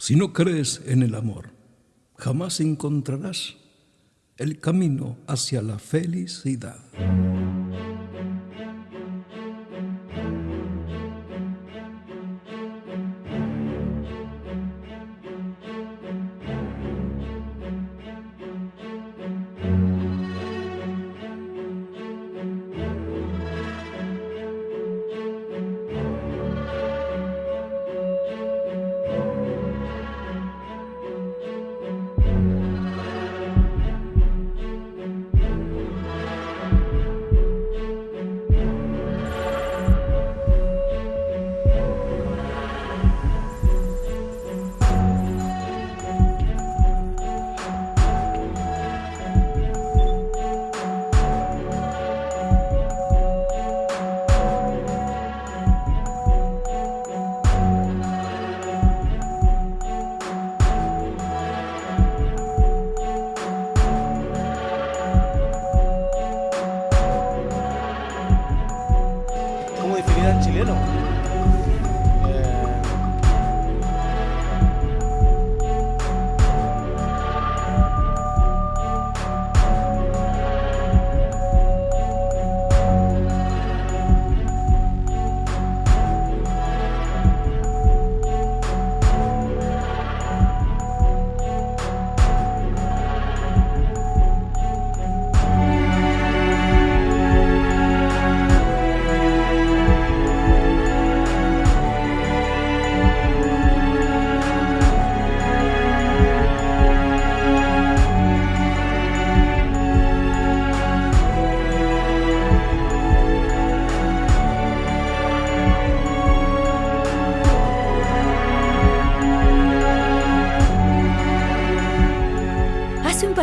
Si no crees en el amor, jamás encontrarás el camino hacia la felicidad.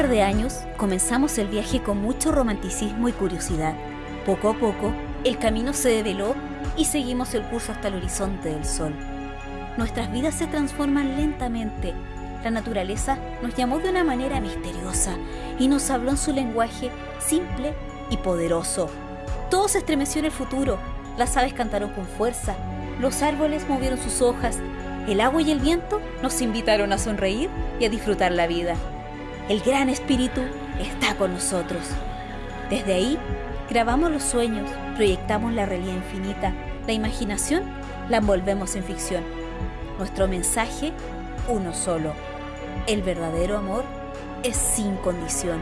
De años comenzamos el viaje con mucho romanticismo y curiosidad. Poco a poco, el camino se develó y seguimos el curso hasta el horizonte del sol. Nuestras vidas se transforman lentamente. La naturaleza nos llamó de una manera misteriosa y nos habló en su lenguaje simple y poderoso. Todo se estremeció en el futuro. Las aves cantaron con fuerza, los árboles movieron sus hojas, el agua y el viento nos invitaron a sonreír y a disfrutar la vida. El gran espíritu está con nosotros. Desde ahí, grabamos los sueños, proyectamos la realidad infinita, la imaginación la envolvemos en ficción. Nuestro mensaje, uno solo. El verdadero amor es sin condición.